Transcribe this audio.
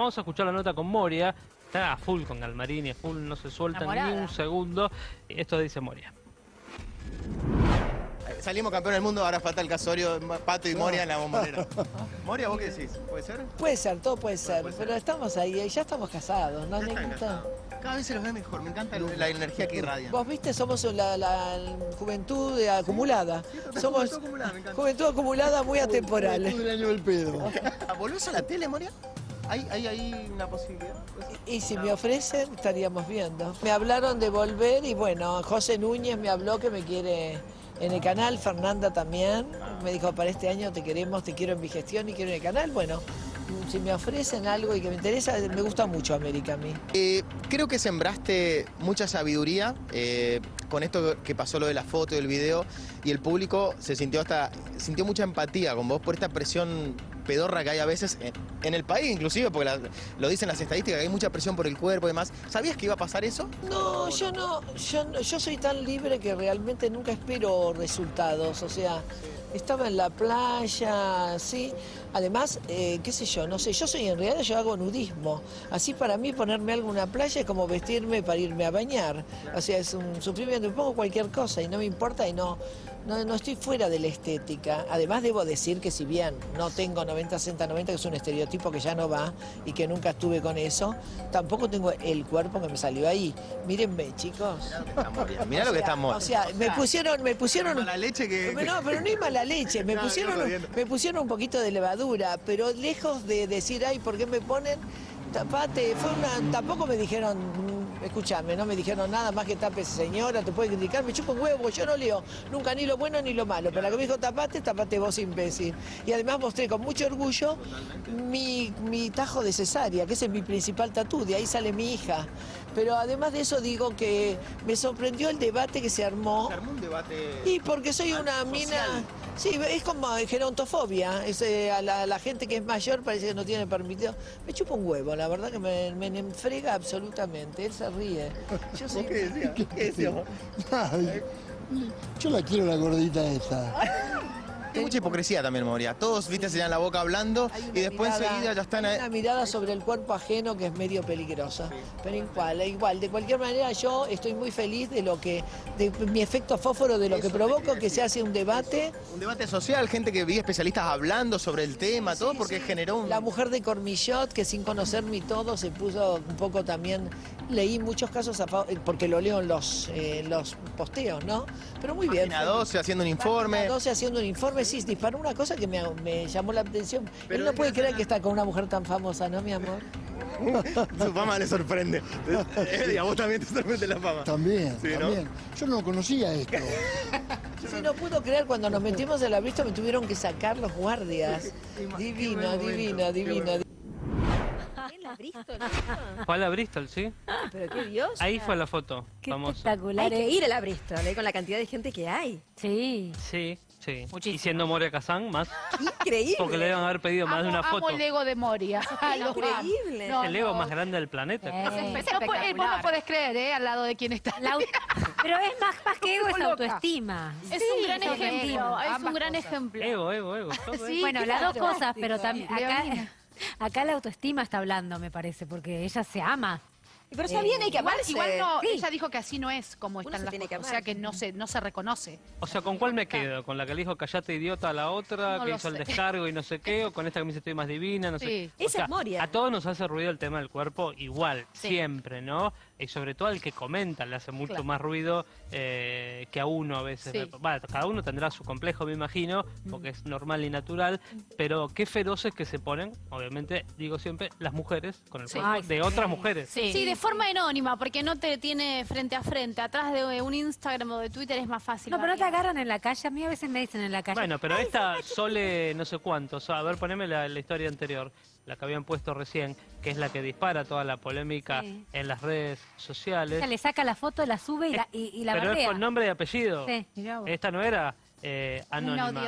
Vamos a escuchar la nota con Moria. Está a full con Galmarini, a full, no se suelta ni un segundo. Esto dice Moria. Salimos campeón del mundo, ahora falta el casorio, Pato y Moria en la bombonera. Moria, ¿vos qué decís? ¿Puede ser? Puede ser, todo puede ser, puede ser. pero estamos ahí, ya estamos casados, ¿no, casados. Cada vez se los ve mejor, me encanta la energía que irradian. Vos viste, somos la, la juventud de- acumulada. somos juventud acumulada, me encanta. juventud acumulada muy atemporal. año del pedo. ¿Volvés a la tele, Moria? ¿Hay, hay, hay una posibilidad? Y si me ofrecen, estaríamos viendo. Me hablaron de volver y bueno, José Núñez me habló que me quiere en el canal, Fernanda también. Me dijo, para este año te queremos, te quiero en mi gestión y quiero en el canal. Bueno, si me ofrecen algo y que me interesa, me gusta mucho América a mí. Eh, creo que sembraste mucha sabiduría eh, con esto que pasó lo de la foto y el video y el público se sintió hasta sintió mucha empatía con vos por esta presión pedorra que hay a veces en, en el país inclusive porque lo dicen las estadísticas que hay mucha presión por el cuerpo y demás. ¿Sabías que iba a pasar eso? No, yo no, yo, yo soy tan libre que realmente nunca espero resultados, o sea, estaba en la playa, sí. Además, eh, qué sé yo, no sé, yo soy en realidad, yo hago nudismo. Así para mí ponerme algo en una playa es como vestirme para irme a bañar. O sea, es un sufrimiento, me pongo cualquier cosa y no me importa y no, no, no estoy fuera de la estética. Además debo decir que si bien no tengo 90, 60, 90, que es un estereotipo que ya no va y que nunca estuve con eso, tampoco tengo el cuerpo que me salió ahí. Mírenme, chicos. Mirá lo que O sea, estamos. O sea, me pusieron, me pusieron. Mala leche que- No, pero no hay mala leche. Me No, pusieron, me pusieron un poquito de levadura, pero lejos de decir, ay, ¿por qué me ponen? Tapate, fue una, tampoco me dijeron, mm, escúchame, no me dijeron nada más que tape señora, te puede criticar, me chupo un huevo, yo no leo nunca ni lo bueno ni lo malo, pero la que me dijo tapate, tapate vos imbécil. Y además mostré con mucho orgullo mi, mi tajo de cesárea, que ese es mi principal tatú, de ahí sale mi hija. Pero además de eso digo que me sorprendió el debate que se armó. Se armó un debate. Y porque soy una social. mina... Sí, es como gerontofobia. Es, eh, a la, la gente que es mayor parece que no tiene permitido. Me chupa un huevo, la verdad que me, me enfrega absolutamente. Él se ríe. Yo soy... ¿Qué decías? ¿Qué? Ay, yo la quiero la gordita esa. Hay mucha hipocresía también, Moria. Todos, viste, se llenan la boca hablando y después mirada- enseguida ya están... hay una mirada sobre el cuerpo ajeno que es medio peligrosa. Pero igual, igual, de cualquier manera yo estoy muy feliz de lo que, de mi efecto fósforo, de lo que Eso provoco, que se hace un debate. Un debate social, gente que vi especialistas hablando sobre el tema, todo, Sí, porque generó un... La mujer de Cormillot, que sin conocerme y todo, se puso un poco también... Leí muchos casos, a porque lo leo en los, eh, los posteos, ¿no? Pero muy bien. Página 12 haciendo un informe. Página 12 haciendo un informe, sí, disparó una cosa que me, me llamó la atención. Pero Él no puede creer que está con una mujer tan famosa, ¿no, mi amor? Su fama le sorprende. y a vos también te sorprende la fama. También, Sí, ¿no? Yo no conocía esto. Sí, no pudo creer, cuando nos metimos en la Bristol me tuvieron que sacar los guardias. Divino, divino, divino. ¿En la Bristol? Fue a la Bristol, ¿sí? Pero qué Dios. Ahí fue la foto. Qué famosa. espectacular. Hay que ¿eh? ir a la Bristol, ¿eh? con la cantidad de gente que hay. Sí. Sí, sí. Muchísimo. Y siendo Moria Kazán, más. Increíble. Porque le deben haber pedido más de una foto. Amo el ego de Moria. Increíble. No, el ego no. más grande del planeta. Eh. No, Es puede- espectacular. vos no podés creer, ¿eh? Al lado de quién está. La Pero es más, más que ego, es Loca. autoestima. Es un gran es ejemplo. Es un gran cosas. ejemplo. Ego, ego, ego. Sí, bueno, las dos cosas, pero también acá, acá la autoestima está hablando, me parece, porque ella se ama. Pero está bien, hay que Igual, amarse. igual no, Sí. ella dijo que así no es como Uno están se las tiene que cosas. O amar. sea que no se, no se reconoce. O sea, ¿con cuál me quedo? ¿Con la que le dijo callate idiota a la otra, No que lo hizo el sé. descargo y no sé qué? ¿O con esta que me dice estoy más divina? No sé. Sí. O Esa sea, es Moria. A todos nos hace ruido el tema del cuerpo igual, Sí. siempre, ¿no? Y sobre todo al que comenta le hace mucho Claro. más ruido eh, que a uno a veces. Sí. Va, cada uno tendrá su complejo, me imagino, porque es normal y natural, pero qué feroces que se ponen, obviamente, digo siempre, las mujeres con el Sí. cuerpo Ay, de sí. otras mujeres. Sí. de forma anónima, porque no te tiene frente a frente. Atrás de un Instagram o de Twitter es más fácil. No, pero no te agarran en la calle. A mí a veces me dicen en la calle. Bueno, pero esta Sole no sé cuántos, a ver, poneme la, la historia anterior, la que habían puesto recién, que es la que dispara toda la polémica Sí. en las redes sociales. Ella le saca la foto, la sube y la, y, y la pero es con nombre y apellido. Sí. Esta no era eh, anónima.